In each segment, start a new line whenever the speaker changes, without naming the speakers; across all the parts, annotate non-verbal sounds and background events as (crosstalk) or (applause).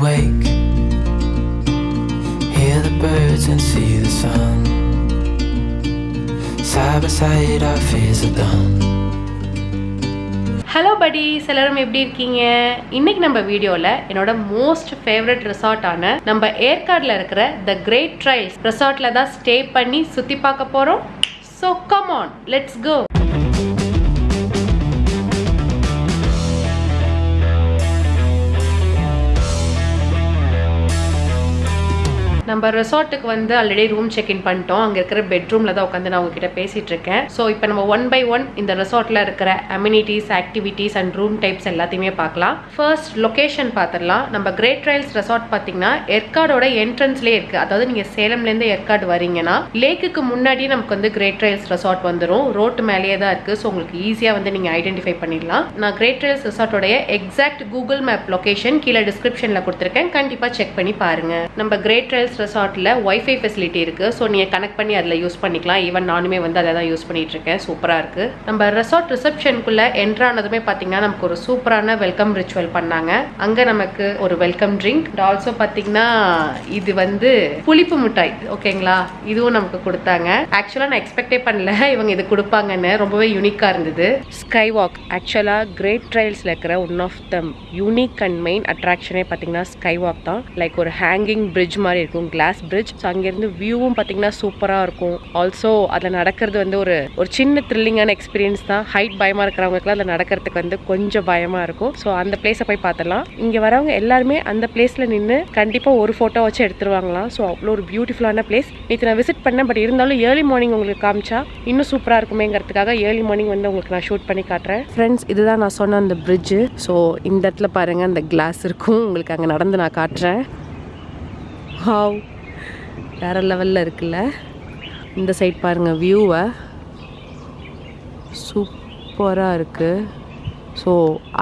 wake. Hear the birds and see the sun. Side by side, our fears are done.
Hello buddies எல்லாரும் எப்படி இருக்கீங்க இன்னைக்கு நம்ம வீடியோவில் என்னோட மோஸ்ட் ஃபேவரட் ரிசார்ட்டான நம்ம ஏற்காடில் இருக்கிற த கிரேட் ட்ரைல்ஸ் ரிசார்ட்டில் தான் ஸ்டே பண்ணி சுற்றி பார்க்க போகிறோம் so come on let's go நம்ம ரெசார்ட்டுக்கு வந்து ஆல்ரெடி ரூம் செக் இன் பண்ணிட்டோம். அங்கே இருக்கிற பெட்ரூமில் தான் உட்காந்து நான் உங்ககிட்ட பேசிட்டு இருக்கேன். ஸோ இப்போ நம்ம ஒன் பை ஒன் இந்த ரெசார்ட்டில் இருக்கிற amenities activities and room types எல்லாத்தையுமே பார்க்கலாம். ஃபர்ஸ்ட் லொகேஷன் பார்த்துடலாம். நம்ம கிரேட் ட்ரைல்ஸ் ரெசார்ட் பார்த்தீங்கன்னா ஏற்காடோட என்ட்ரன்ஸ்லேயே இருக்குது அதாவது நீங்கள் சேலம்லேருந்து ஏற்காடு வரீங்கன்னா லேக்குக்கு முன்னாடி நமக்கு வந்து கிரேட் ட்ரைல்ஸ் ரெசார்ட் வந்துடும் ரோட்டு மேலேயே தான் இருக்குது ஸோ உங்களுக்கு ஈஸியாக வந்து நீங்கள் ஐடென்டிஃபை பண்ணிடலாம். நான் கிரேட் ட்ரைல்ஸ் ரெசார்ட்டோடைய எக்ஸாக்ட் கூகுள் மேப் லொகேஷன் கீழே டிஸ்கிரிப்ஷனில் கொடுத்துருக்கேன். கண்டிப்பாக செக் பண்ணி பாருங்க. நம்ம கிரேட் ட்ரைல்ஸ் ரெசார்ட்டில் ஒய்ஃபை ஃபெசிலிட்டி இருக்குது ஸோ நீங்கள் கனெக்ட் பண்ணி அதில் யூஸ் பண்ணிக்கலாம். ஈவன் நானுமே வந்து அதை தான் யூஸ் பண்ணிகிட்ருக்கேன் சூப்பராக இருக்குது நம்ம ரெசார்ட் ரிசப்ஷனுக்குள்ளே என்ட்ரு ஆனதுமே பார்த்தீங்கன்னா நமக்கு ஒரு சூப்பரான வெல்கம் ரிச்சுவல் பண்ணாங்க. அங்கே நமக்கு ஒரு வெல்கம் ட்ரிங்க் ஆல்சோ பார்த்தீங்கன்னா இது வந்து புளிப்பு மிட்டாய். ஓகேங்களா இதுவும் நமக்கு கொடுத்தாங்க. ஆக்சுவலாக நான் எக்ஸ்பெக்டே பண்ணல. இவங்க இது கொடுப்பாங்கன்னு. ரொம்பவே யூனிக்காக இருந்தது. ஸ்கை வாக் ஆக்சுவலாக கிரேட் ட்ரைல்ஸில் இருக்கிற one of them unique and main அட்ராக்ஷனே பார்த்தீங்கன்னா ஸ்கை வாக் தான். லைக் ஒரு ஹேங்கிங் பிரிட்ஜ் மாதிரி இருக்கும். கிளாஸ் பிரிட்ஜ் ஸோ அங்கேருந்து வியூவும் பார்த்தீங்கன்னா சூப்பராக இருக்கும். ஆல்சோ அதில் நடக்கிறது வந்து ஒரு ஒரு சின்ன த்ரில்லிங்கான எக்ஸ்பீரியன்ஸ் தான். ஹைட் பயமாக இருக்கிறவங்களுக்குலாம் அதில் நடக்கிறதுக்கு வந்து கொஞ்சம் பயமாக இருக்கும். ஸோ அந்த பிளேஸை போய் பார்த்தலாம் இங்கே வரவங்க எல்லாருமே அந்த பிளேஸில் நின்று கண்டிப்பாக ஒரு ஃபோட்டோ வச்சு எடுத்துருவாங்களாம். ஸோ அவ்வளோ ஒரு பியூட்டிஃபுல்லான பிளேஸ் நேற்று நான் விசிட் பண்ணேன் பட் இருந்தாலும் ஏர்லி மார்னிங் உங்களுக்கு காமிச்சா இன்னும் சூப்பராக இருக்குமேங்கிறதுக்காக ஏர்லி மார்னிங் வந்து உங்களுக்கு நான் ஷூட் பண்ணி காட்டுறேன். ஃப்ரெண்ட்ஸ் இதுதான் நான் சொன்ன அந்த பிரிட்ஜு ஸோ இந்த இடத்துல பாருங்கள் அந்த கிளாஸ் இருக்கும். உங்களுக்கு அங்கே நடந்து நான் காட்டுறேன். ஹாவ் வேறு லெவலில் இருக்குல்ல. இந்த சைட் பாருங்கள் வியூவை சூப்பராக இருக்குது ஸோ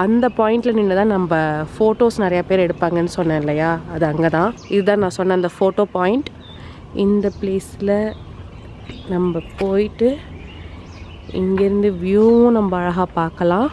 அந்த பாயிண்டில் நின்று தான் நம்ம ஃபோட்டோஸ் நிறையா பேர் எடுப்பாங்கன்னு சொன்னேன் இல்லையா? அது அங்கே தான் இதுதான் நான் சொன்ன அந்த ஃபோட்டோ பாயிண்ட் இந்த பிளேஸில் நம்ம போயிட்டு இங்கேருந்து வியூவும் நம்ம அழகாக பார்க்கலாம்.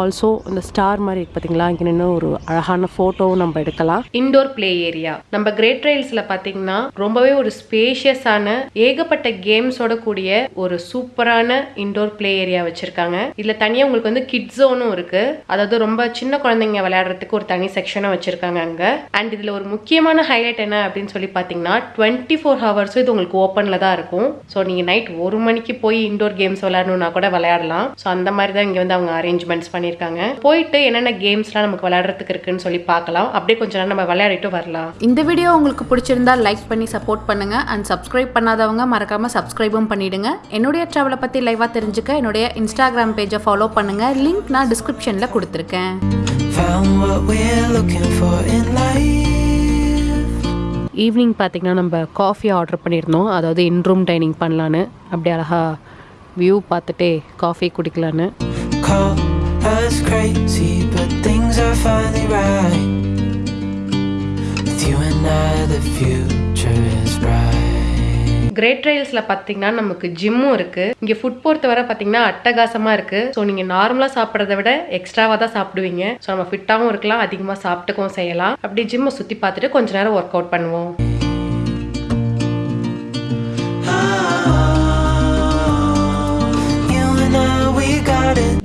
ஆல்சோ இந்த ஸ்டார் மாதிரி இருக்கு பார்த்தீங்களா இங்கே நின்று ஒரு அழகான ஃபோட்டோவும் நம்ம எடுக்கலாம். இண்டோர் பிளே ஏரியா நம்ம கிரேட் ட்ரைல்ஸில் பார்த்தீங்கன்னா ரொம்பவே ஒரு ஸ்பேஷியஸான ஏகப்பட்ட கேம்ஸோட கூடிய ஒரு சூப்பரான இண்டோர் பிளே ஏரியா வச்சுருக்காங்க. இதில் தனியாக உங்களுக்கு வந்து கிட் ஜோனும் இருக்குது அதாவது ரொம்ப சின்ன குழந்தைங்க விளையாடுறதுக்கு ஒரு தனி செக்ஷனும் வச்சுருக்காங்க அங்கே. அண்ட் இதில் ஒரு முக்கியமான ஹைலைட் என்ன அப்படின்னு சொல்லி பார்த்தீங்கன்னா டுவெண்ட்டி ஃபோர் ஹவர்ஸும் இது உங்களுக்கு ஓப்பனில் தான் இருக்கும். ஸோ நீங்கள் நைட் ஒரு மணிக்கு போய் இண்டோர் கேம்ஸ் விளையாடணும்னா கூட விளையாடலாம். ஸோ அந்த மாதிரி தான் இங்கே வந்து அவங்க அரேஞ்ச்மெண்ட்ஸ் பண்ணி பண்ணியிருக்காங்க போயிட்டு என்னென்ன கேம்ஸ்லாம் நமக்கு விளையாடுறதுக்கு இருக்குன்னு சொல்லி பார்க்கலாம். அப்படியே கொஞ்ச நேரம் நம்ம விளையாடிட்டு வரலாம்.
இந்த வீடியோ உங்களுக்கு பிடிச்சிருந்தா லைக் பண்ணி சப்போர்ட் பண்ணுங்க. அண்ட் சப்ஸ்கிரைப் பண்ணாதவங்க மறக்காம சப்ஸ்கிரைபும் பண்ணிடுங்க. என்னுடைய ட்ராவலை பத்தி லைவா தெரிஞ்சுக்க என்னுடைய இன்ஸ்டாகிராம் பேஜை ஃபாலோ பண்ணுங்க. லிங்க் நான் டிஸ்கிரிப்ஷன்ல கொடுத்துருக்கேன்.
Found what we're looking for in life.
Evening பார்த்தீங்கன்னா நம்ம காஃபி ஆர்டர் பண்ணியிருந்தோம். அதாவது இன் ரூம் டைனிங் பண்ணலான்னு. அப்படி அழகா வியூ பார்த்துட்டே காஃபி குடிக்கலான்னு.
Us crazy, but things are finally right. With you and I, the future is bright.
Great ட்ரைல்ஸில் பார்த்தீங்கன்னா நமக்கு ஜிம்மும் இருக்குது இங்கே ஃபுட் பொறுத்த வரை பார்த்தீங்கன்னா அட்டகாசமாக இருக்குது ஸோ நீங்கள் நார்மலாக சாப்பிட்றத விட எக்ஸ்ட்ராவாக தான் சாப்பிடுவீங்க. ஸோ நம்ம ஃபிட்டாகவும் இருக்கலாம் அதிகமாக சாப்பிட்டுக்கவும் செய்யலாம். அப்படி ஜிம்மை சுற்றி பார்த்துட்டு கொஞ்ச நேரம் ஒர்க் அவுட் பண்ணுவோம்.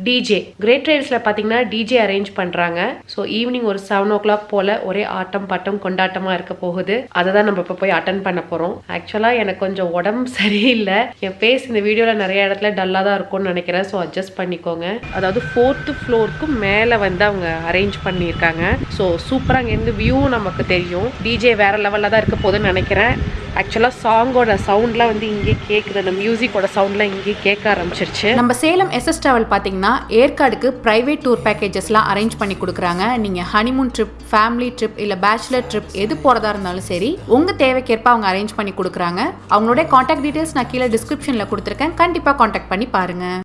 டிஜே கிரேட் ட்ரைல்ஸில் பார்த்தீங்கன்னா டிஜே அரேஞ்ச் பண்ணுறாங்க ஸோ ஈவினிங் ஒரு செவன் ஓ கிளாக் போல் ஒரே ஆட்டம் பாட்டம் கொண்டாட்டமாக இருக்க போகுது. அதை தான் நம்ம இப்போ போய் அட்டன் பண்ண போகிறோம் ஆக்சுவலாக எனக்கு கொஞ்சம் உடம்பு (laughs) சரியில்லை. என் ஃபேஸ் இந்த வீடியோவில் நிறைய இடத்துல டல்லாக தான் இருக்கும்னு நினைக்கிறேன். ஸோ அட்ஜஸ்ட் பண்ணிக்கோங்க. அதாவது ஃபோர்த்து ஃப்ளோருக்கு மேலே வந்து அவங்க அரேஞ்ச் பண்ணியிருக்காங்க. ஸோ சூப்பராக அங்கேருந்து வியூ நமக்கு தெரியும். டிஜே வேறு லெவலில் தான் இருக்க போகுதுன்னு நினைக்கிறேன். ஆக்சுவலாக சாங்கோட சவுண்ட்லாம் வந்து இங்கே கேட்குது அந்த மியூசிக்கோட சவுண்ட்லாம் இங்கே கேட்க ஆரம்பிச்சிருச்சு.
நம்ம சேலம் எஸ்எஸ் டிராவல் பார்த்தீங்கன்னா ஏற்காடுக்கு ப்ரைவேட் டூர் பேக்கேஜஸ்லாம் அரேஞ்ச் பண்ணி கொடுக்குறாங்க. நீங்கள் ஹனிமூன் ட்ரிப் ஃபேமிலி ட்ரிப் இல்லை பேச்சுலர் ட்ரிப் எது போகிறதா இருந்தாலும் சரி உங்கள் தேவைக்கேற்ப அவங்க அரேஞ்ச் பண்ணி கொடுக்குறாங்க. அவங்களுடைய காண்டாக்ட் டீட்டெயில்ஸ் நான் கீழே டிஸ்கிரிப்ஷனில் கொடுத்துருக்கேன். கண்டிப்பாக காண்டாக்ட் பண்ணி பாருங்கள்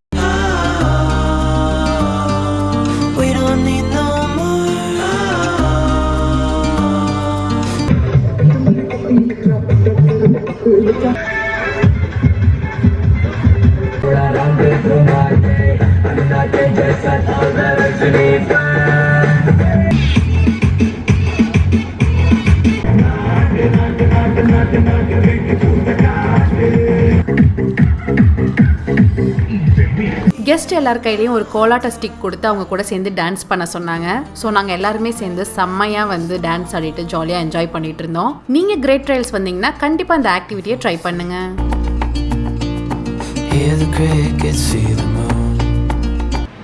Thank you.
கெஸ்ட் எல்லார் கையிலையும் ஒரு கோலாட்ட ஸ்டிக் கொடுத்து அவங்க கூட சேர்ந்து டான்ஸ் பண்ண சொன்னாங்க. ஸோ நாங்கள் எல்லாருமே சேர்ந்து செம்மையாக வந்து டான்ஸ் ஆடிட்டு ஜாலியாக என்ஜாய் பண்ணிட்டு இருந்தோம். நீங்கள் கிரேட் ட்ரையல்ஸ் வந்தீங்கன்னா கண்டிப்பாக அந்த ஆக்டிவிட்டியை ட்ரை
பண்ணுங்கள்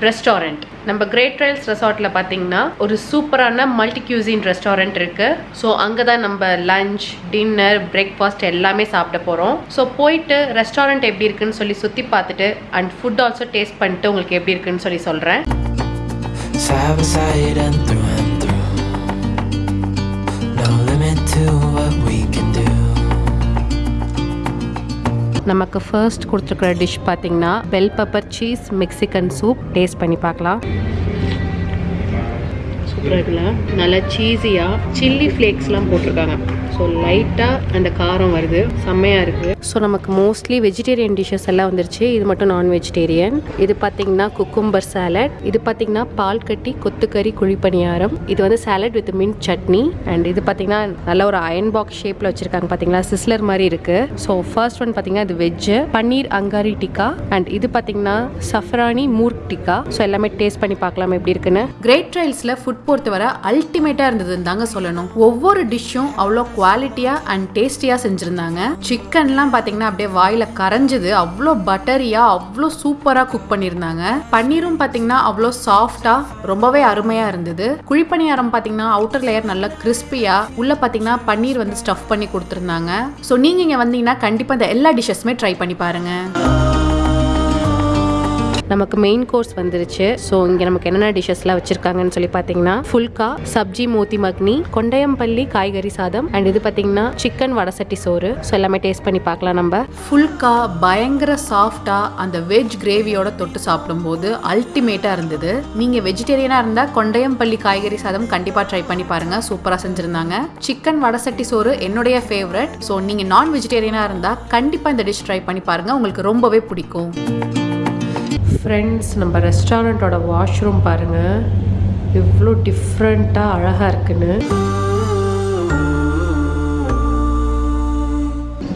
ரெஸ்டாரண்ட். நம்ம கிரேட் ட்ரைல்ஸ் ரெசார்ட்டில் பார்த்தீங்கன்னா ஒரு சூப்பரான மல்டி கியூசின் ரெஸ்டாரண்ட் இருக்கு. ஸோ அங்கே தான் நம்ம லஞ்ச் டின்னர் பிரேக்ஃபாஸ்ட் எல்லாமே சாப்பிட போகிறோம் ஸோ போயிட்டு ரெஸ்டாரண்ட் எப்படி இருக்குன்னு சொல்லி சுற்றி பார்த்துட்டு அண்ட் ஃபுட் ஆல்சோ டேஸ்ட் பண்ணிட்டு உங்களுக்கு எப்படி இருக்குன்னு சொல்லி சொல்கிறேன் நமக்கு ஃபர்ஸ்ட் கொடுத்துருக்குற டிஷ் பார்த்தீங்கன்னா bell pepper cheese Mexican soup taste பண்ணி பார்க்கலாம். சூப்பராக இருக்குல்ல? நல்லா சீஸியாக சில்லி ஃப்ளேக்ஸ்லாம் போட்டிருக்காங்க. ஸோ லைட்டாக அந்த காரம் வருது. செம்மையாக இருக்குது ஸோ நமக்கு மோஸ்ட்லி வெஜிடேரியன் டிஷ்ஷஸ் எல்லாம் வந்துருச்சு. இது மட்டும் நான் வெஜிடேரியன் இது பார்த்தீங்கன்னா குக்கும்பர் சாலட் இது பார்த்தீங்கன்னா பால் கட்டி கொத்துக்கறி குழிப்பணியாரம் இது வந்து salad with mint chutney. And இது பார்த்தீங்கன்னா நல்ல ஒரு அயன் பாக்ஸ் ஷேப்பில் வச்சுருக்காங்க பார்த்தீங்களா சிஸ்லர் மாதிரி இருக்குது ஸோ ஃபர்ஸ்ட் ஒன் பார்த்தீங்கன்னா இது வெஜ்ஜு பன்னீர் அங்காரி டிக்கா. அண்ட் இது பார்த்தீங்கன்னா சஃப்ரானி மூர்க் டிக்கா. ஸோ எல்லாமே டேஸ்ட் பண்ணி பார்க்கலாம் எப்படி இருக்குன்னு.
கிரேட் ட்ரையல்ஸில் ஃபுட் பொறுத்தவரை அல்டிமேட்டாக இருந்ததுன்னு தாங்க சொல்லணும். ஒவ்வொரு டிஷ்ஷும் அவ்வளோ குவாலிட்டியாக அண்ட் டேஸ்டியாக செஞ்சுருந்தாங்க. சிக்கன்லாம் பார்த்தீங்கன்னா அப்படியே வாயில் கரைஞ்சது. அவ்வளோ பட்டரியாக அவ்வளோ சூப்பராக குக் பண்ணியிருந்தாங்க பன்னீரும் பார்த்தீங்கன்னா அவ்வளோ சாஃப்டாக ரொம்பவே அருமையாக இருந்தது. குழிப்பணியாரம் பார்த்தீங்கன்னா அவுட்டர் லேயர் நல்லா கிறிஸ்பியாக உள்ள பார்த்தீங்கன்னா பன்னீர் வந்து ஸ்டஃப் பண்ணி கொடுத்துருந்தாங்க. ஸோ நீங்கள் இங்கே வந்தீங்கன்னா கண்டிப்பாக இந்த எல்லா டிஷ்ஷஸுமே ட்ரை பண்ணி பாருங்கள்
நமக்கு மெயின் கோர்ஸ் வந்துருச்சு. ஸோ இங்கே நமக்கு என்னென்ன டிஷ்ஷஸ்லாம் வச்சுருக்காங்கன்னு சொல்லி பார்த்தீங்கன்னா ஃபுல்கா சப்ஜி மோத்தி மக்னி கொண்டையம்பள்ளி காய்கறி சாதம் அண்ட் இது பார்த்தீங்கன்னா சிக்கன் வடசட்டி சோறு ஸோ எல்லாமே டேஸ்ட் பண்ணி பார்க்கலாம் நம்ம.
ஃபுல்கா பயங்கர சாஃப்டாக அந்த வெஜ் கிரேவியோட தொட்டு சாப்பிடும்போது அல்டிமேட்டாக இருந்தது. நீங்கள் வெஜிடேரியனாக இருந்தால் கொண்டையம்பள்ளி காய்கறி சாதம் கண்டிப்பாக ட்ரை பண்ணி பாருங்கள் சூப்பராக செஞ்சுருந்தாங்க. சிக்கன் வடசட்டி சோறு என்னுடைய ஃபேவரட் ஸோ நீங்கள் நான் வெஜிடேரியனாக இருந்தால் கண்டிப்பாக இந்த டிஷ் ட்ரை பண்ணி பாருங்கள் உங்களுக்கு ரொம்பவே பிடிக்கும்.
ஃப்ரெண்ட்ஸ் நம்ம ரெஸ்டாரண்ட்டோட வாஷ்ரூம் பாருங்கள் எவ்வளோ டிஃப்ரெண்ட்டாக அழகாக இருக்குன்னு.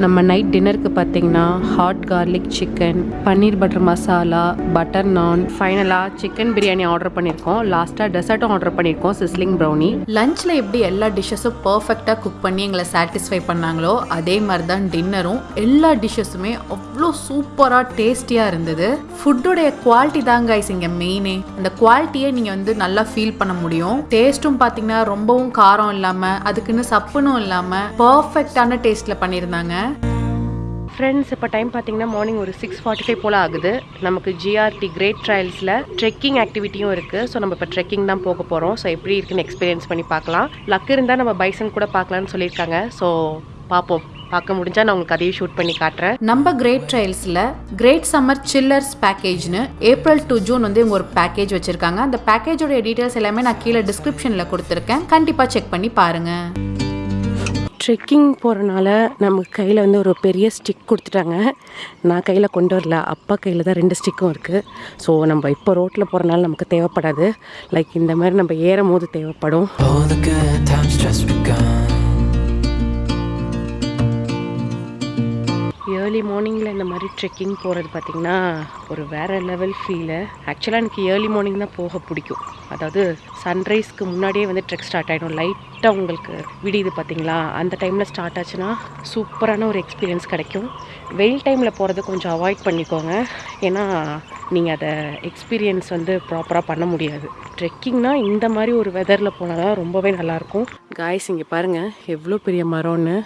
நம்ம நைட் டின்னருக்கு பார்த்தீங்கன்னா hot garlic chicken paneer butter masala butter naan ஃபைனலாக சிக்கன் பிரியாணி ஆர்டர் பண்ணியிருக்கோம் லாஸ்ட்டாக டெசர்ட்டும் ஆர்டர் பண்ணியிருக்கோம் சிஸ்லிங் ப்ரௌனி
லஞ்சில் எப்படி எல்லா டிஷ்ஷஸும் பர்ஃபெக்டாக குக் பண்ணி எங்களை சாட்டிஸ்ஃபை பண்ணாங்களோ அதே மாதிரி தான் டின்னரும் எல்லா டிஷ்ஷஸுமே அவ்வளோ சூப்பராக டேஸ்டியாக இருந்தது. ஃபுட்டோடைய குவாலிட்டி தாங்க ஐஸ் இங்கே மெயினே அந்த குவாலிட்டியை நீங்கள் வந்து நல்லா ஃபீல் பண்ண முடியும். டேஸ்ட்டும் பார்த்தீங்கன்னா ரொம்பவும் காரம் இல்லாமல் அதுக்குன்னு சப்புனும் இல்லாமல் பர்ஃபெக்டான டேஸ்ட்டில் பண்ணியிருந்தாங்க.
ஃப்ரெண்ட்ஸ் இப்போ டைம் பார்த்தீங்கன்னா மார்னிங் ஒரு சிக்ஸ் ஃபார்ட்டி ஃபைவ் போல் ஆகுது. நமக்கு ஜிஆர்டி கிரேட் ட்ரையல்ஸில் ட்ரெக்கிங் ஆக்டிவிட்டியும் இருக்குது ஸோ நம்ம இப்போ ட்ரெக்கிங் தான் போக போகிறோம் ஸோ எப்படி இருக்குன்னு எக்ஸ்பீரியன்ஸ் பண்ணி பார்க்கலாம். லக் இருந்தால் நம்ம பைசன் கூட பார்க்கலான்னு சொல்லியிருக்காங்க. ஸோ பார்ப்போம். பார்க்க முடிஞ்சால் நான் உங்களுக்கு அதையும் ஷூட் பண்ணி காட்டுறேன்.
நம்ம கிரேட் ட்ரையல்ஸில் கிரேட் சம்மர் சில்லர்ஸ் பேக்கேஜ்னு ஏப்ரல் டு ஜூன் வந்து இவங்க ஒரு பேக்கேஜ் வச்சுருக்காங்க. அந்த பேக்கேஜோட டீட்டெயில்ஸ் எல்லாமே நான் கீழே டிஸ்கிரிப்ஷனில் கொடுத்துருக்கேன். கண்டிப்பாக செக் பண்ணி பாருங்கள்
ட்ரெக்கிங் போகிறனால நமக்கு கையில் வந்து ஒரு பெரிய ஸ்டிக் கொடுத்துட்டாங்க. நான் கையில் கொண்டு வரல. அப்பா கையில் தான் ரெண்டு ஸ்டிக்கும் இருக்குது ஸோ நம்ம இப்போ ரோட்டில் போகிறனால நமக்கு தேவைப்படாது. லைக் இந்த மாதிரி நம்ம ஏறும் போது தேவைப்படும் ஏர்லி மார்னிங்கில் இந்த மாதிரி ட்ரெக்கிங் போகிறது பார்த்திங்கன்னா ஒரு வேறு லெவல் ஃபீலு ஆக்சுவலாக எனக்கு ஏர்லி மார்னிங் தான் போக பிடிக்கும். அதாவது சன்ரைஸ்க்கு முன்னாடியே வந்து ட்ரெக் ஸ்டார்ட் ஆகிடும் லைட்டாக உங்களுக்கு விடியுது பார்த்தீங்களா அந்த டைமில் ஸ்டார்ட் ஆச்சுன்னா சூப்பரான ஒரு எக்ஸ்பீரியன்ஸ் கிடைக்கும். வெயில் டைமில் போகிறது கொஞ்சம் அவாய்ட் பண்ணிக்கோங்க. ஏன்னா நீங்கள் அதை எக்ஸ்பீரியன்ஸ் வந்து ப்ராப்பராக பண்ண முடியாது. ட்ரெக்கிங்னா இந்த மாதிரி ஒரு வெதரில் போனால் தான் ரொம்பவே நல்லாயிருக்கும் காய்ஸ் இங்கே பாருங்கள் எவ்வளோ பெரிய மரம்னு.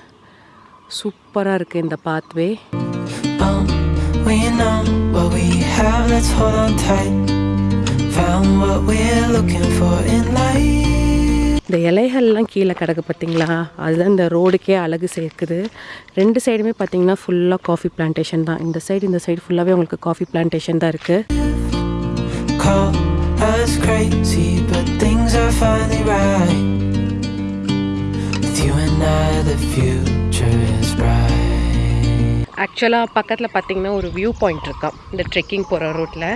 சூப்பராக இருக்குது இந்த pathway
Oh, we know what we have, let's hold on tight. Found what we're looking for in life.
இந்த இலைகள்லாம் கீழே கிடக்கு பார்த்தீங்களா? அதுதான் இந்த ரோடுக்கே அழகு சேர்க்குது. ரெண்டு சைடுமே பார்த்தீங்கன்னா ஃபுல்லாக காஃபி பிளான்டேஷன் தான். இந்த சைடு இந்த சைடு ஃபுல்லாகவே உங்களுக்கு காஃபி பிளான்டேஷன் தான் இருக்குது ஆக்சுவலாக பக்கத்தில் பார்த்திங்கன்னா ஒரு வியூ பாயிண்ட் இருக்கான் இந்த ட்ரெக்கிங் போகிற ரூட்டில்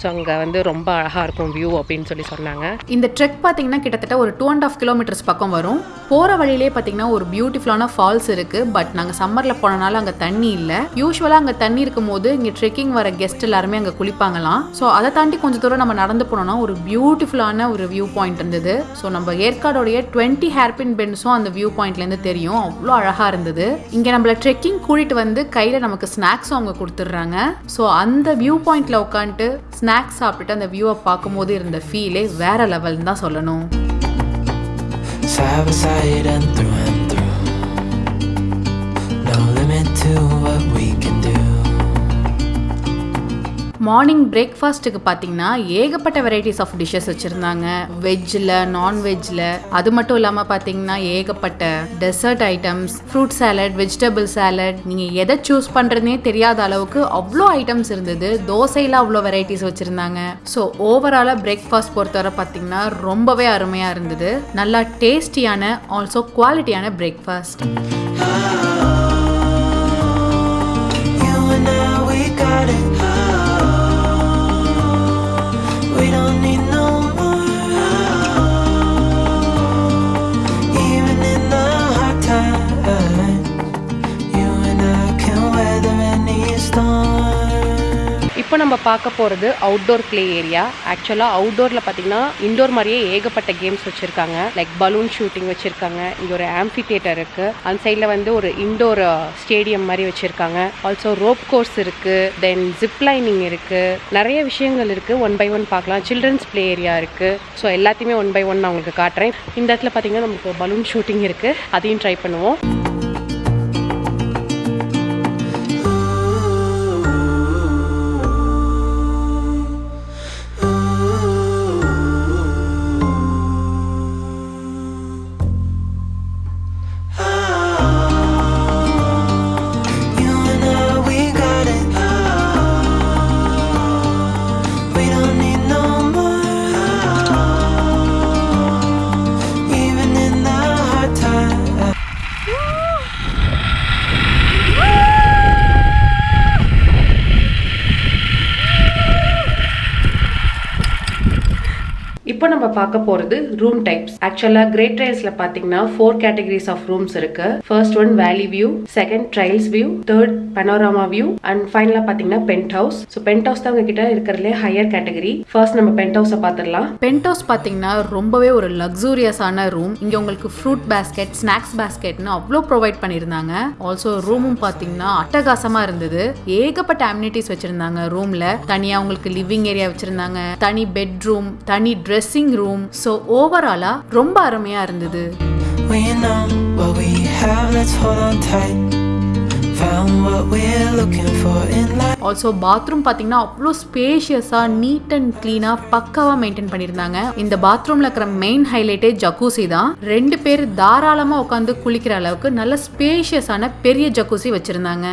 ஸோ அங்கே வந்து ரொம்ப அழகாக இருக்கும் வியூ அப்படின்னு சொல்லி சொன்னாங்க.
இந்த ட்ரெக் பார்த்தீங்கன்னா கிட்டத்தட்ட ஒரு டூ அண்ட் ஆஃப் கிலோமீட்டர்ஸ் பக்கம் வரும். போகிற வழியிலே பார்த்தீங்கன்னா ஒரு பியூட்டிஃபுல்லான ஃபால்ஸ் இருக்குது பட் நாங்கள் சம்மரில் போனனால அங்கே தண்ணி இல்லை. யூஸ்வலாக அங்கே தண்ணி இருக்கும் போது இங்கே ட்ரெக்கிங் வர கெஸ்ட் எல்லாருமே அங்கே குளிப்பாங்களாம். ஸோ அதை தாண்டி கொஞ்சம் தூரம் நம்ம நடந்து போனோம்னா ஒரு பியூட்டிஃபுல்லான ஒரு வியூ பாயிண்ட் இருந்தது. ஸோ நம்ம ஏற்காடோடைய டுவெண்ட்டி ஹேர்பின் பென்ஸும் அந்த வியூ பாயிண்ட்லேருந்து தெரியும். அவ்வளோ அழகாக இருந்தது. இங்கே நம்மளை ட்ரெக்கிங் கூட்டிகிட்டு வந்து கையில் நமக்கு ஸ்நாக்ஸும் அவங்க கொடுத்துட்றாங்க. ஸோ அந்த வியூ பாயிண்ட்டில் உட்காந்துட்டு ஸ்நாக்ஸ் சாப்பிட்டுட்டு அந்த வியூவை பார்க்கும்போது இருந்த ஃபீலே வேற லெவல்னு தான் சொல்லணும். மார்னிங் பிரேக்ஃபாஸ்ட்டுக்கு பார்த்தீங்கன்னா ஏகப்பட்ட வெரைட்டிஸ் ஆஃப் டிஷ்ஷஸ் வச்சுருந்தாங்க. வெஜ்ஜில் நான்வெஜ்ஜில் அது மட்டும் இல்லாமல் பார்த்தீங்கன்னா ஏகப்பட்ட dessert items fruit salad vegetable salad நீங்கள் எதை சூஸ் பண்ணுறதுனே தெரியாத அளவுக்கு அவ்வளோ ஐட்டம்ஸ் இருந்தது. தோசையில் அவ்வளோ வெரைட்டிஸ் வச்சுருந்தாங்க. ஸோ ஓவராலாக பிரேக்ஃபாஸ்ட் பொறுத்தவரை பார்த்தீங்கன்னா ரொம்பவே அருமையாக இருந்தது. நல்லா டேஸ்டியான ஆல்சோ குவாலிட்டியான பிரேக்ஃபாஸ்ட்
நம்ம பார்க்க போகிறது அவுட்டோர் ப்ளே ஏரியா ஆக்சுவலாக அவுட்டோரில் பார்த்தீங்கன்னா இண்டோர் மாதிரியே ஏகப்பட்ட கேம்ஸ் வச்சுருக்காங்க. லைக் பலூன் ஷூட்டிங் வச்சுருக்காங்க. இங்கே ஒரு ஆம்பி தியேட்டர் இருக்குது அந்த சைடில் வந்து ஒரு இண்டோர் ஸ்டேடியம் மாதிரி வச்சுருக்காங்க. ஆல்சோ ரோப் கோர்ஸ் இருக்குது தென் ஜிப் லைனிங் இருக்குது நிறைய விஷயங்கள் இருக்குது ஒன் பை ஒன் பார்க்கலாம். சில்ட்ரன்ஸ் ப்ளே ஏரியா இருக்குது ஸோ எல்லாத்தையுமே ஒன் பை ஒன் நான் உங்களுக்கு காட்டுறேன். இந்த இடத்துல பார்த்தீங்கன்னா நமக்கு பலூன் ஷூட்டிங் இருக்குது அதையும் ட்ரை பண்ணுவோம். பார்க்க போகிறது ரூம் டைப்ஸ் ஆக்சுவலாக கிரேட் ட்ரைல்ஸில் பார்த்தீங்கன்னா ஃபோர் கேட்டகரிஸ் ஆஃப் ரூம்ஸ் இருக்கு. First one valley view second trails view third panorama view and ஃபைனலாக பார்த்தீங்கன்னா penthouse so penthouse தான் உங்ககிட்ட இருக்கிறதுலே ஹையர் கேட்டகரி ஃபர்ஸ்ட் நம்ம பென்ட் ஹவுஸை பார்த்துடலாம்
பென்ட் ஹவுஸ் பார்த்தீங்கன்னா ரொம்பவே ஒரு லக்ஸூரியஸான ரூம் இங்கே உங்களுக்கு ஃப்ரூட் பேஸ்கெட் ஸ்நாக்ஸ் பேஸ்கெட்னு அவ்வளோ ப்ரொவைட் பண்ணியிருந்தாங்க. ஆல்சோ ரூமும் பார்த்தீங்கன்னா அட்டகாசமாக இருந்தது. ஏகப்பட்ட அம்யூனிட்டிஸ் வச்சுருந்தாங்க ரூமில் தனியாக உங்களுக்கு லிவிங் ஏரியா வச்சுருந்தாங்க. தனி பெட்ரூம் தனி ட்ரெஸ்ஸிங் ரூம் ஸோ ஓவராலாக ரொம்ப அருமையாக இருந்தது.
We know what we have, let's hold on tight.
Also bathroom பார்த்தீங்கன்னா அவ்வளோ ஸ்பேஷியஸாக நீட் அண்ட் க்ளீனாக பக்காவாக மெயின்டைன் பண்ணியிருந்தாங்க. இந்த பாத்ரூமில் இருக்கிற மெயின் ஹைலைட்டே ஜக்கூசி தான். ரெண்டு பேர் தாராளமாக உட்காந்து குளிக்கிற அளவுக்கு நல்ல ஸ்பேஷியஸான பெரிய ஜக்கூசி வச்சுருந்தாங்க.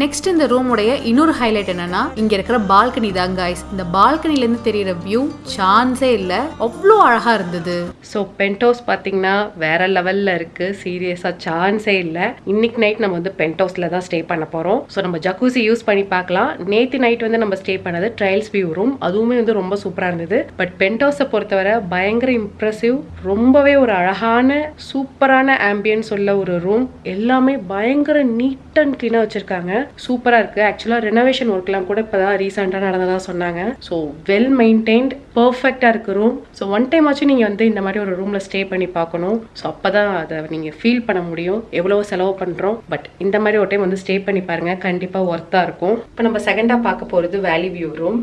நெக்ஸ்ட் இந்த ரூமுடைய இன்னொரு ஹைலைட் என்னன்னா இங்க இருக்கிற பால்கனி தான் காய்ஸ் இந்த பால்கனில இருந்து தெரியற வியூ சான்ஸே இல்ல. அவ்வளோ அழகா இருந்தது.
ஸோ பென்ட் ஹவுஸ் பார்த்தீங்கன்னா வேற லெவலில் இருக்குது சீரியஸாக சான்ஸே இல்லை. இன்னைக்கு நைட் நம்ம வந்து பென்ட் ஹவுஸில் தான் ஸ்டே பண்ண போகிறோம் ஸோ நம்ம ஜக்கூசி யூஸ் பண்ணி பார்க்கலாம். நேற்று நைட் வந்து நம்ம ஸ்டே பண்ணது ட்ரையல்ஸ் வியூ ரூம் அதுவுமே வந்து ரொம்ப சூப்பராக இருந்தது. பட் பென்டோஸை பொறுத்தவரை பயங்கர இம்ப்ரெசிவ் ரொம்பவே ஒரு அழகான சூப்பரான ஆம்பியன்ஸ் உள்ள ஒரு ரூம் எல்லாமே பயங்கர நீட் அண்ட் க்ளீனாக வச்சுருக்காங்க. சூப்பராக இருக்குது ஆக்சுவலாக ரெனோவேஷன் ஒர்க்லாம் கூட இப்போ தான் ரீசெண்டாக நடந்ததாக சொன்னாங்க. ஸோ வெல் மெயின்டைன்ட் பர்ஃபெக்டாக இருக்கு ரூம் ஸோ ஒன் டைம் ஆச்சும் நீங்கள் வந்து இந்த மாதிரி ஒரு ரூமில் ஸ்டே பண்ணி பார்க்கணும். ஸோ அப்போ தான் அதை நீங்கள் ஃபீல் பண்ண முடியும். எவ்வளோ செலவு பண்ணுறோம் பட் இந்த மாதிரி ஒரு டைம் வந்து ஸ்டே பண்ணி பாருங்கள் கண்டிப்பாக ஒர்த்தாக இருக்கும். இப்போ நம்ம செகண்டாக பார்க்க போகிறது valley view room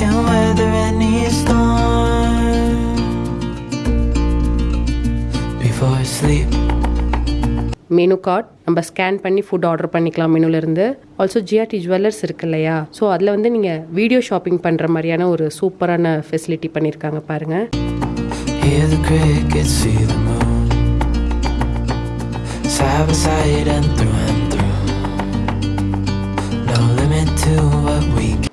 can weather any storm. Sleep,
menu card நம்ம ஸ்கேன் பண்ணி ஃபுட் ஆர்டர் பண்ணிக்கலாம் மெனுலேருந்து. ஆல்சோ ஜிஆர்டி ஜுவல்லர்ஸ் இருக்கு இல்லையா? ஸோ அதில் வந்து நீங்கள் வீடியோ ஷாப்பிங் பண்ணுற மாதிரியான ஒரு சூப்பரான ஃபெசிலிட்டி பண்ணியிருக்காங்க பாருங்கள்
hear the crickets, see the moon. Side by side and through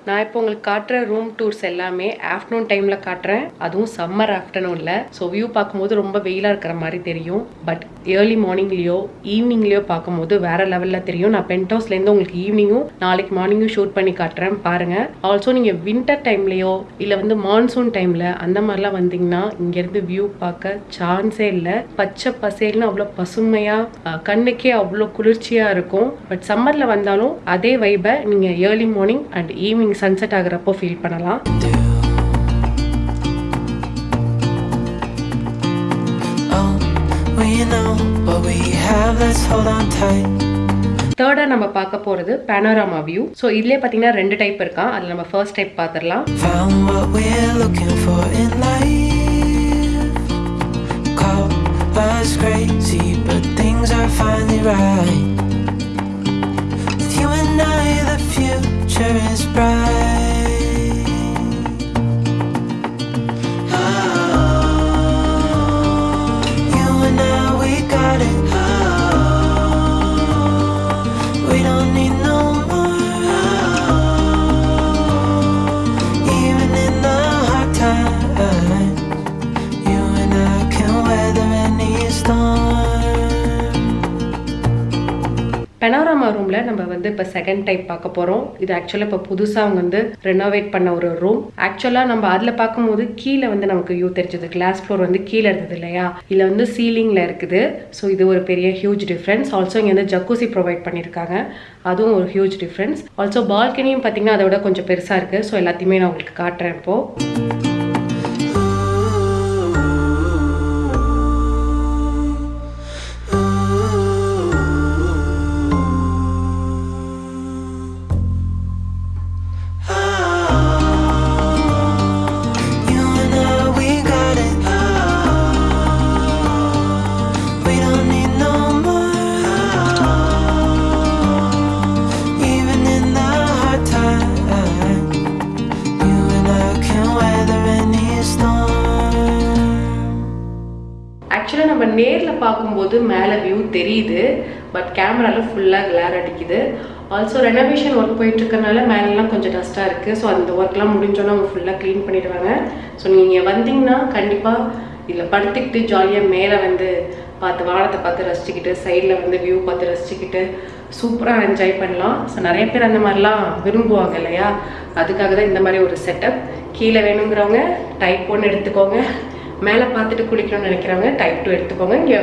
நான் இப்போ உங்களுக்கு காட்டுற ரூம் டூர்ஸ் எல்லாமே ஆஃப்டர்நூன் டைமில் காட்டுறேன். அதுவும் சம்மர் ஆஃப்டர்நூனில் ஸோ வியூ பார்க்கும்போது ரொம்ப வெயிலாக இருக்கிற மாதிரி தெரியும். பட் ஏர்லி மார்னிங்லேயோ ஈவினிங்லேயோ பார்க்கும்போது வேற லெவலில் தெரியும். நான் பென்ட் ஹவுஸ்லேருந்து உங்களுக்கு ஈவினிங்கும் நாளைக்கு மார்னிங்கும் ஷூட் பண்ணி காட்டுறேன். பாருங்கள் ஆல்சோ நீங்கள் வின்டர் டைம்லேயோ இல்லை வந்து மான்சூன் டைமில் அந்த மாதிரிலாம் வந்தீங்கன்னா இங்கேருந்து வியூ பார்க்க சான்ஸே இல்லை. பச்சை பசேல்னு அவ்வளோ பசுமையாக கண்ணுக்கே அவ்வளோ குளிர்ச்சியாக இருக்கும். பட் சம்மரில் வந்தாலும் அதே வைபை நீங்கள் early morning and evening sunset ஆகுறப்போ feel பண்ணலாம்.
Have, let's hold on tight.
தேர்டாக நம்ம பார்க்க போகிறது பேனோராமா வியூ ஸோ இதுலேயே பார்த்தீங்கன்னா ரெண்டு டைப் இருக்கான் அதில் நம்ம ஃபர்ஸ்ட் டைப் பார்த்துடலாம்
crazy, but things are finally right. With you and I, the future is bright.
Panorama ரூமில் நம்ம வந்து இப்போ செகண்ட் டைப் பார்க்க போகிறோம் இது ஆக்சுவலாக இப்போ புதுசாக அவங்க வந்து ரெனோவேட் பண்ண ஒரு ரூம் ஆக்சுவலாக நம்ம அதில் பார்க்கும்போது கீழே வந்து நமக்கு வியூ தெரிஞ்சது. கிளாஸ் ஃப்ளோர் வந்து கீழே இருந்தது இல்லையா? இதில் வந்து சீலிங்கில் இருக்குது. ஸோ இது ஒரு பெரிய ஹியூஜ் டிஃப்ரென்ஸ் ஆல்சோ இங்கே வந்து ஜக்கூசி ப்ரொவைட் பண்ணியிருக்காங்க அதுவும் ஒரு ஹியூஜ் டிஃப்ரென்ஸ் ஆல்சோ பால்கனியும் பார்த்தீங்கன்னா அதை விட கொஞ்சம் பெருசாக இருக்குது ஸோ எல்லாத்தையுமே நான் உங்களுக்கு காட்டுறேன் இப்போது பார்க்கும்போது மேலே வியூ தெரியுது பட் கேமராவில் ஃபுல்லாக கிளார் அடிக்குது. ஆல்சோ ரெனோவேஷன் ஒர்க் போயிட்டுருக்கனால மேலெலாம் கொஞ்சம் டஸ்ட்டாக இருக்குது ஸோ அந்த ஒர்க்லாம் முடிஞ்சோன்னா அவங்க ஃபுல்லாக க்ளீன் பண்ணிடுவாங்க. ஸோ நீங்கள் வந்தீங்கன்னா கண்டிப்பாக இதில் படுத்துக்கிட்டு ஜாலியாக மேலே வந்து பார்த்து வானத்தை பார்த்து ரசிச்சுக்கிட்டு சைடில் வந்து வியூ பார்த்து ரசிச்சுக்கிட்டு சூப்பராக என்ஜாய் பண்ணலாம். ஸோ நிறைய பேர் அந்த மாதிரிலாம் விரும்புவாங்க இல்லையா? அதுக்காக தான் இந்த மாதிரி ஒரு செட்டப் கீழே வேணுங்கிறவங்க டைப் ஒன்று எடுத்துக்கோங்க. மேலே பார்த்துட்டு குளிக்கணும்னு நினைக்கிறவங்க டைப் டூ எடுத்துக்கோங்க. இங்கே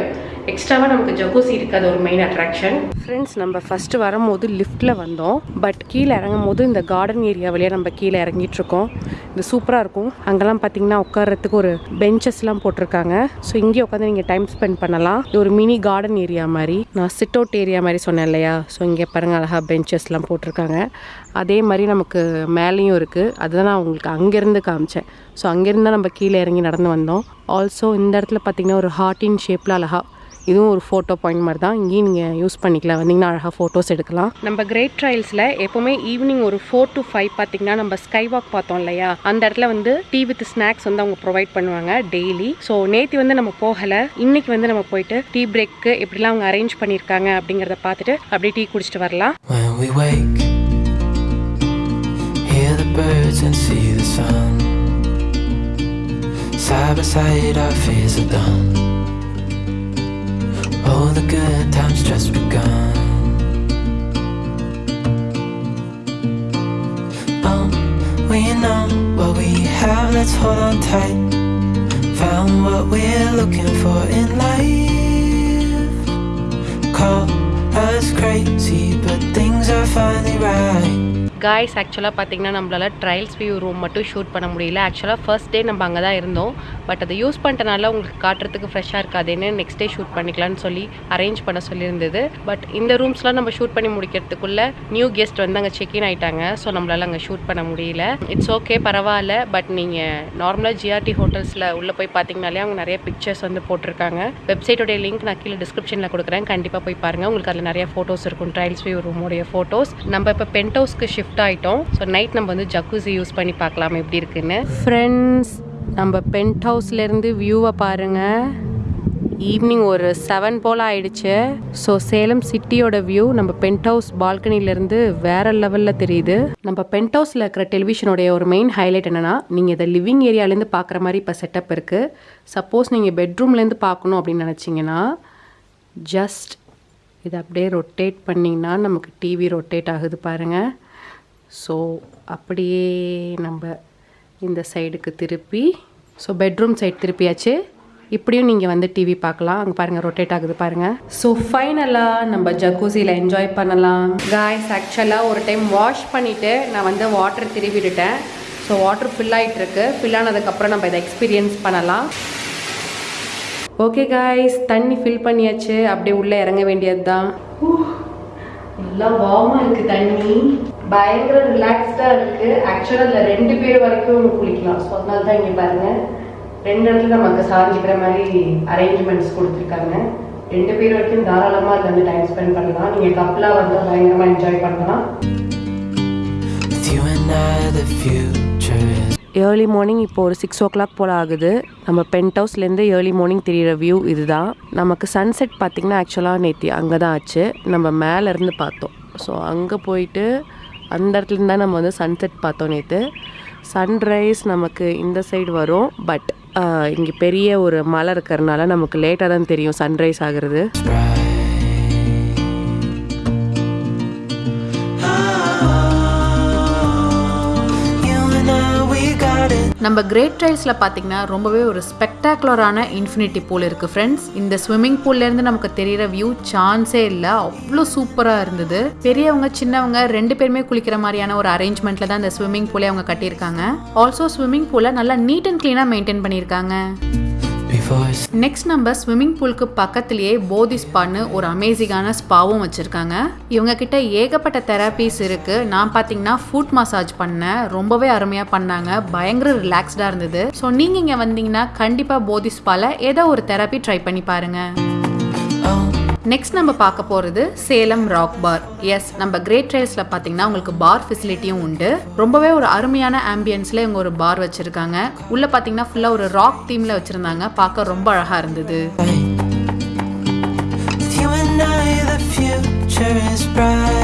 எக்ஸ்ட்ராவாக நமக்கு ஜக்கூசி இருக்குது அது ஒரு மெயின் அட்ராக்ஷன் ஃப்ரெண்ட்ஸ் நம்ம ஃபஸ்ட்டு வரும்போது லிஃப்ட்டில் வந்தோம். பட் கீழே இறங்கும் போது இந்த கார்டன் ஏரியா வழியாக நம்ம கீழே இறங்கிட்டு இருக்கோம். இது சூப்பராக இருக்கும். அங்கெல்லாம் பார்த்தீங்கன்னா உட்கார்றதுக்கு ஒரு பெஞ்சஸ்லாம் போட்டிருக்காங்க. ஸோ இங்கே உட்காந்து நீங்கள் டைம் ஸ்பெண்ட் பண்ணலாம். இது ஒரு மினி கார்டன் ஏரியா மாதிரி. நான் சிட் அவுட் ஏரியா மாதிரி சொன்னேன் இல்லையா? ஸோ இங்கே பாருங்கள் அழகாக பெஞ்சஸ்லாம் போட்டிருக்காங்க. அதே மாதிரி நமக்கு மேலேயும் இருக்குது அதுதான் நான் உங்களுக்கு அங்கேருந்து காமிச்சேன். ஸோ அங்கேருந்து தான் நம்ம கீழே இறங்கி நடந்து வந்தோம். ஆல்சோ இந்த இடத்துல பார்த்தீங்கன்னா ஒரு ஹார்ட்டின் ஷேப்பில் அழகா இதுவும் ஒரு ஃபோட்டோ பாயிண்ட் மாதிரி தான் இங்கேயும் நீங்கள் யூஸ் பண்ணிக்கலாம். வந்தீங்கன்னா அழகாக ஃபோட்டோஸ் எடுக்கலாம். நம்ம கிரேட் ட்ரையல்ஸில் எப்போவுமே ஈவினிங் ஒரு ஃபோர் டு ஃபைவ் பார்த்தீங்கன்னா நம்ம ஸ்கை வாக் பார்த்தோம் இல்லையா? அந்த இடத்துல வந்து டீ வித் ஸ்நாக்ஸ் வந்து அவங்க ப்ரொவைட் பண்ணுவாங்க டெய்லி ஸோ நேற்று வந்து நம்ம போகலை. இன்னைக்கு வந்து நம்ம போயிட்டு டீ பிரேக்கு எப்படிலாம் அவங்க அரேஞ்ச் பண்ணியிருக்காங்க அப்படிங்கிறத பார்த்துட்டு அப்படியே டீ குடிச்சிட்டு வரலாம்.
Hear the birds and see the sun. Side by side, our fears are done. Oh, the good times just begun. Oh, we know what we have, let's hold on tight. Found what we're looking for in life. Call us crazy, but things are finally right.
Guys ஆக்சுவலாக பார்த்தீங்கன்னா நம்மளால் trails view room மட்டும் shoot பண்ண முடியல. ஆக்சுவலாக first day நம்ம அங்கே தான் இருந்தோம். பட் அதை யூஸ் பண்ணிட்டனால உங்களுக்கு காட்டுறதுக்கு ஃப்ரெஷ்ஷாக இருக்காதுன்னு நெக்ஸ்ட் டே ஷூட் பண்ணிக்கலாம்னு சொல்லி அரேஞ்ச் பண்ண சொல்லியிருந்தது. பட் இந்த ரூம்ஸ்லாம் நம்ம ஷூட் பண்ணி முடிக்கிறதுக்குள்ள நியூ கெஸ்ட் வந்து அங்கே செக்இன் ஆகிட்டாங்க ஸோ நம்மளால் அங்கே ஷூட் பண்ண முடியல. இட்ஸ் ஓகே பரவாயில்ல. பட் நீங்கள் நார்மலாக ஜிஆர்டி ஹோட்டல்ஸில் உள்ளே போய் பார்த்தீங்கனாலே அவங்க நிறைய பிக்சர்ஸ் வந்து போட்டிருக்காங்க. வெப்சைட்டோடைய லிங்க் நான் கீழே டிஸ்கிரிப்ஷனில் கொடுக்குறேன். கண்டிப்பாக போய் பாருங்கள் உங்களுக்கு அதில் நிறைய ஃபோட்டோஸ் இருக்கும். ட்ரையல்ஸ் வியூ ரூமோடைய ஃபோட்டோஸ் நம்ம இப்போ பென்ட் ஹவுஸ்க்கு ஷிஃப்ட் ஆகிட்டோம் ஸோ நைட் நம்ம வந்து ஜக்கூசி யூஸ் பண்ணி பார்க்கலாம்? எப்படி இருக்குன்னு? ஃப்ரெண்ட்ஸ் நம்ம பென்ட் ஹவுஸ்லேருந்து வியூவை பாருங்கள் ஈவினிங் ஒரு செவன் போல் ஆயிடுச்சு. ஸோ சேலம் சிட்டியோட வியூ நம்ம பென்ட் ஹவுஸ் பால்கனிலேருந்து வேற லெவலில் தெரியுது. நம்ம பென்ட் ஹவுஸில் இருக்கிற டெலிவிஷனுடைய ஒரு மெயின் ஹைலைட் என்னென்னா நீங்கள் இதை லிவிங் ஏரியாலேருந்து பார்க்குற மாதிரி இப்போ செட்டப் இருக்குது சப்போஸ் நீங்கள் பெட்ரூம்லேருந்து பார்க்கணும் அப்படின்னு நினச்சிங்கன்னா ஜஸ்ட் இதை அப்படியே ரொட்டேட் பண்ணிங்கன்னா நமக்கு டிவி ரொட்டேட் ஆகுது பாருங்கள் ஸோ அப்படியே நம்ம இந்த சைடுக்கு திருப்பி ஸோ பெட்ரூம் சைட் திருப்பியாச்சு. இப்படியும் நீங்கள் வந்து டிவி பார்க்கலாம். அங்கே பாருங்கள் ரொட்டேட் ஆகுது பாருங்கள் ஸோ ஃபைனலாக நம்ம ஜக்கூசியில் என்ஜாய் பண்ணலாம். காய்ஸ் ஆக்சுவலாக ஒரு டைம் வாஷ் பண்ணிவிட்டு நான் வந்து வாட்டர் திருவிட்டுட்டேன் ஸோ வாட்டர் ஃபில் ஆகிட்டுருக்கு ஃபில் ஆனதுக்கப்புறம் நம்ம இதை எக்ஸ்பீரியன்ஸ் பண்ணலாம். ஓகே காய்ஸ் தண்ணி ஃபில் பண்ணியாச்சு. அப்படியே உள்ளே இறங்க வேண்டியது தான் எல்லாம் வார்மாக இருக்குது தண்ணி. பயங்கர ரிலாக்ஸ்டாக இருக்குது ஆக்சுவலாக அதில் ரெண்டு பேர் வரைக்கும் குளிக்கலாம். ஸோ அதனால தான் இங்கே பாருங்கள் ரெண்டு இடத்துல நமக்கு சாஞ்சிக்கிற மாதிரி அரேஞ்ச்மெண்ட்ஸ் கொடுத்துருக்காங்க. ரெண்டு பேர் வரைக்கும் தாராளமாக அதில் வந்து டைம் ஸ்பெண்ட் பண்ணலாம். நீங்கள் கப்பலாக வந்து பயங்கரமாக என்ஜாய் பண்ணலாம். ஏர்லி மார்னிங் இப்போ ஒரு சிக்ஸ் ஓ கிளாக் போல் ஆகுது. நம்ம பென்ட் ஹவுஸ்லேருந்து ஏர்லி மார்னிங் தெரியிற வியூ இதுதான். நமக்கு சன்செட் பார்த்திங்கன்னா ஆக்சுவலாக நேற்று அங்கே தான் ஆச்சு. நம்ம மேலேருந்து பார்த்தோம். ஸோ அங்கே போயிட்டு அந்த இடத்துல தான் நம்ம வந்து சன்செட் பார்த்தோம் நேற்று சன்ரைஸ் நமக்கு இந்த சைடு வரும். பட் இங்கே பெரிய ஒரு மலை இருக்கிறதுனால நமக்கு லேட்டாக தான் தெரியும் சன்ரைஸ் ஆகிறது.
நம்ம கிரேட் ட்ரைல்ஸில் பார்த்தீங்கன்னா ரொம்பவே ஒரு ஸ்பெக்டாகுலரான இன்ஃபினிட்டி பூல் இருக்குது ஃப்ரெண்ட்ஸ் இந்த ஸ்விம்மிங் பூல்லேருந்து நமக்கு தெரியிற வியூ சான்ஸே இல்லை. அவ்வளோ சூப்பராக இருந்தது. பெரியவங்க சின்னவங்க ரெண்டு பேருமே குளிக்கிற மாதிரியான ஒரு அரேஞ்ச்மெண்ட்டில் தான் இந்த ஸ்விம்மிங் பூலே அவங்க கட்டியிருக்காங்க. ஆல்சோ ஸ்விம்மிங் பூலை நல்லா நீட் அண்ட் க்ளீனாக மெயின்டைன் பண்ணியிருக்காங்க. நெக்ஸ்ட் நம்ம ஸ்விம்மிங் பூலுக்கு பக்கத்துலேயே போதி ஸ்பான்னு ஒரு அமேசிங்கான ஸ்பாவும் வச்சுருக்காங்க. இவங்க கிட்ட ஏகப்பட்ட தெரப்பீஸ் இருக்குது நான் பார்த்தீங்கன்னா ஃபுட் மசாஜ் பண்ணேன். ரொம்பவே அருமையாக பண்ணாங்க. பயங்கர ரிலாக்ஸ்டாக இருந்தது. ஸோ நீங்கள் இங்கே வந்தீங்கன்னா கண்டிப்பாக போதி ஸ்பால ஏதோ ஒரு தெரப்பி ட்ரை பண்ணி பாருங்கள்
oh,
நெக்ஸ்ட் நம்ம பார்க்க போகிறது சேலம் ராக் பார் எஸ் நம்ம கிரேட் ட்ரைல்ஸில் பார்த்தீங்கன்னா உங்களுக்கு பார் ஃபெசிலிட்டியும் உண்டு. ரொம்பவே ஒரு அருமையான ஆம்பியன்ஸில் இவங்க ஒரு பார் வச்சுருக்காங்க. உள்ளே பார்த்தீங்கன்னா ஃபுல்லாக ஒரு ராக் தீமில் வச்சுருந்தாங்க. பார்க்க ரொம்ப அழகாக இருந்தது.
You and I, the future is bright.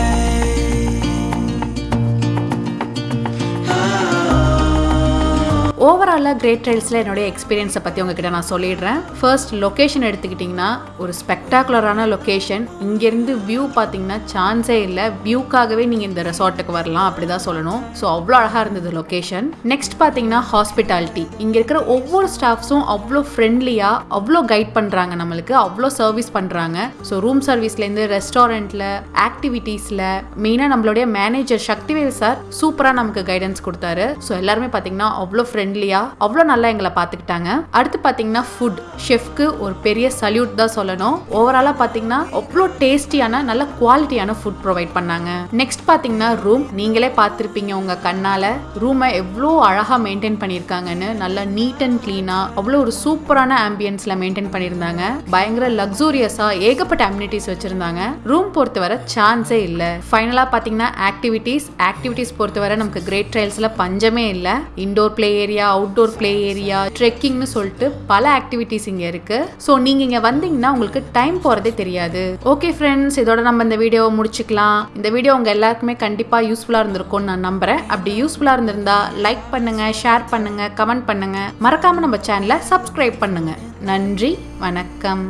ஓவராலாக கிரேட் ட்ரைல்ஸில் என்னுடைய எக்ஸ்பீரியன்ஸை பற்றி உங்ககிட்ட நான் சொல்லிடுறேன். ஃபர்ஸ்ட் லொக்கேஷன் எடுத்துக்கிட்டிங்கன்னா ஒரு ஸ்பெக்டாகுலரான லொக்கேஷன் இங்கேருந்து வியூ பார்த்தீங்கன்னா சான்ஸே இல்லை. வியூக்காகவே நீங்கள் இந்த ரெசார்ட்டுக்கு வரலாம் அப்படி தான் சொல்லணும். ஸோ அவ்வளோ அழகாக இருந்தது லொக்கேஷன் நெக்ஸ்ட் பார்த்தீங்கன்னா ஹாஸ்பிட்டாலிட்டி இங்கே இருக்கிற ஒவ்வொரு ஸ்டாஃப்ஸும் அவ்வளோ ஃப்ரெண்ட்லியாக அவ்வளோ கைட் பண்ணுறாங்க நம்மளுக்கு. அவ்வளோ சர்வீஸ் பண்ணுறாங்க ஸோ ரூம் சர்வீஸ்லேருந்து ரெஸ்டாரண்ட்டில் ஆக்டிவிட்டீஸில் மெயினாக நம்மளுடைய மேனேஜர் சக்திவேல் சார் சூப்பராக நமக்கு கைடன்ஸ் கொடுத்தாரு. ஸோ எல்லாருமே பார்த்தீங்கன்னா அவ்வளோ ஃப்ரெண்ட்லியாக அவ்வளோ நல்லா எங்களை பார்த்துக்கிட்டாங்க. அடுத்து பார்த்தீங்கன்னா ஃபுட் ஷெஃப்க்கு ஒரு பெரிய சல்யூட் தான் சொல்லணும். ஓவராலாக பார்த்தீங்கன்னா அவ்வளோ டேஸ்டியான நல்ல குவாலிட்டியான ஃபுட் ப்ரொவைட் பண்ணாங்க. நெக்ஸ்ட் பார்த்தீங்கன்னா ரூம் நீங்களே பார்த்துருப்பீங்க உங்கள் கண்ணால். ரூமை எவ்வளோ அழகாக மெயின்டைன் பண்ணியிருக்காங்கன்னு. நல்லா நீட் அண்ட் க்ளீனாக அவ்வளோ ஒரு சூப்பரான ஆம்பியன்ஸில் மெயின்டைன் பண்ணியிருந்தாங்க. பயங்கர லக்ஸூரியஸாக ஏகப்பட்ட அம்யூனிட்டிஸ் வச்சுருந்தாங்க. ரூம் பொறுத்தவரை சான்ஸே இல்லை. ஃபைனலாக பார்த்தீங்கன்னா ஆக்டிவிட்டீஸ் ஆக்டிவிட்டீஸ் பொறுத்தவரை நமக்கு கிரேட் ட்ரையல்ஸில் பஞ்சமே இல்லை. Indoor play area out outdoor play area ட்ரெக்கிங்னு சொல்லிட்டு பல ஆக்டிவிட்டீஸ் இங்கே இருக்கு. ஸோ நீங்கள் இங்கே வந்தீங்கன்னா உங்களுக்கு டைம் போகிறதே தெரியாது. ஓகே ஃப்ரெண்ட்ஸ் இதோட நம்ம இந்த வீடியோவை முடிச்சுக்கலாம். இந்த வீடியோ உங்கள் எல்லாருக்குமே கண்டிப்பாக யூஸ்ஃபுல்லாக இருந்திருக்கும்னு நான் நம்புறேன். அப்படி யூஸ்ஃபுல்லாக இருந்திருந்தா லைக் பண்ணுங்க ஷேர் பண்ணுங்க கமெண்ட் பண்ணுங்க. மறக்காம நம்ம சேனலை சப்ஸ்கிரைப் பண்ணுங்க. நன்றி வணக்கம்.